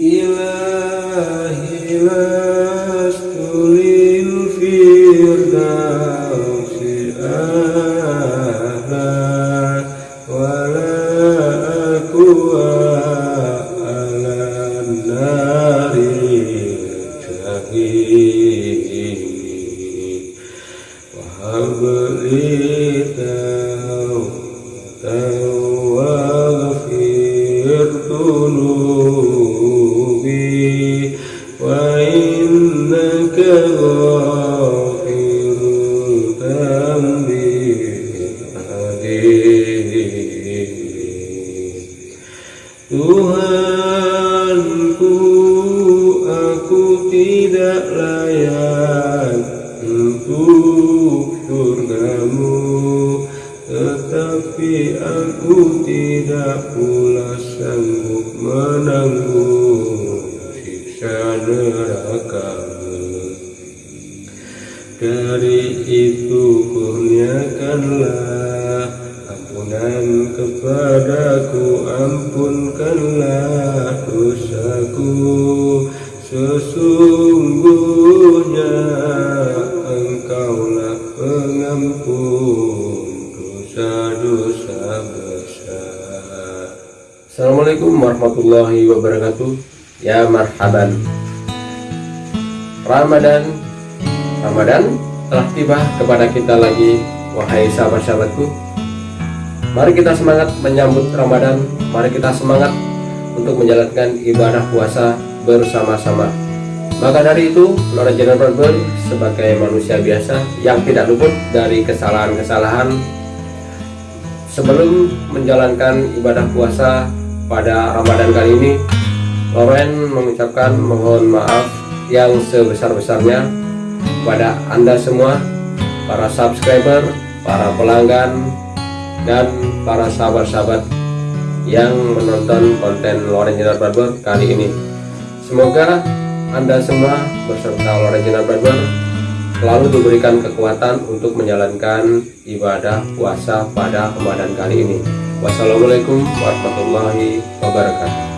إلهي لا أستريم في الدوس أبدا ولا أكوى على النار الجحيم وهب لي توبة وإنك غافر الذنب الحليم Tuhanku aku tidak layak untuk surgamu Tetapi aku tidak pula sanggup menanggung dari itu kurniakanlah ampunan kepadaku Ampunkanlah dosaku. Sesungguhnya engkaulah pengampun dosa-dosa besar. Assalamualaikum warahmatullahi wabarakatuh. Ya marhaban Ramadan. Ramadan telah tiba kepada kita lagi Wahai sahabat-sahabatku. Mari kita semangat menyambut Ramadan. Mari kita semangat untuk menjalankan ibadah puasa bersama-sama. Maka dari itu Lora Jenderal Barber sebagai manusia biasa Yang tidak luput dari kesalahan-kesalahan Sebelum menjalankan ibadah puasa pada Ramadan kali ini Loren mengucapkan mohon maaf yang sebesar-besarnya kepada Anda semua para subscriber, para pelanggan dan para sahabat-sahabat yang menonton konten Loren Jenar Barber kali ini. Semoga Anda semua beserta Loren Jenar Barber selalu diberikan kekuatan untuk menjalankan ibadah puasa pada Ramadan kali ini. Wassalamualaikum warahmatullahi wabarakatuh.